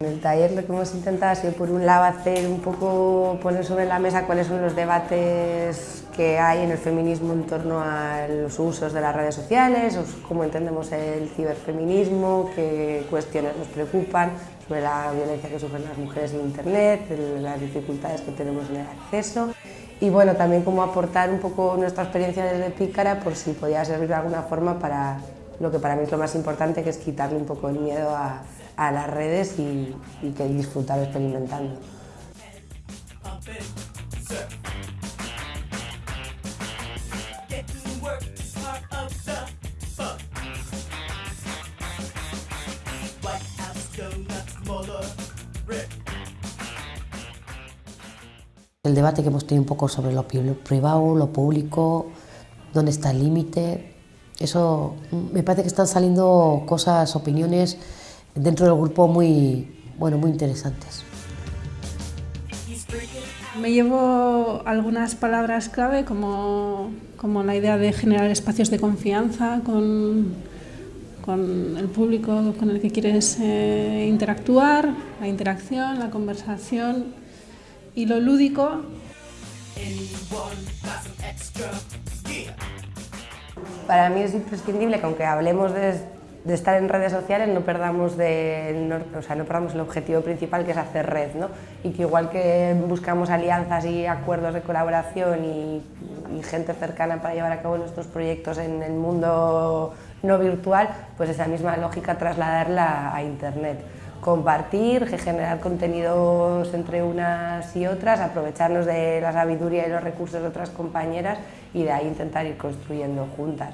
En el taller lo que hemos intentado ha sido por un lado hacer un poco, poner sobre la mesa cuáles son los debates que hay en el feminismo en torno a los usos de las redes sociales, cómo entendemos el ciberfeminismo, qué cuestiones nos preocupan sobre la violencia que sufren las mujeres en internet, las dificultades que tenemos en el acceso y bueno, también cómo aportar un poco nuestra experiencia desde Pícara por si podía servir de alguna forma para lo que para mí es lo más importante, que es quitarle un poco el miedo a, a las redes y, y que disfrutar experimentando. El debate que hemos tenido un poco sobre lo pri- lo privado, lo público, dónde está el límite, eso mm, me parece que están saliendo cosas, opiniones dentro del grupo muy, bueno, muy interesantes. Me llevo algunas palabras clave como, como la idea de generar espacios de confianza con, con el público con el que quieres eh, interactuar, la interacción, la conversación y lo lúdico. Para mí es imprescindible que aunque hablemos de, de estar en redes sociales no perdamos, de, no, o sea, no perdamos el objetivo principal que es hacer red ¿no? y que igual que buscamos alianzas y acuerdos de colaboración y, y gente cercana para llevar a cabo nuestros proyectos en el mundo no virtual, pues esa misma lógica trasladarla a internet. Compartir, generar contenidos entre unas y otras, aprovecharnos de la sabiduría y los recursos de otras compañeras y de ahí intentar ir construyendo juntas.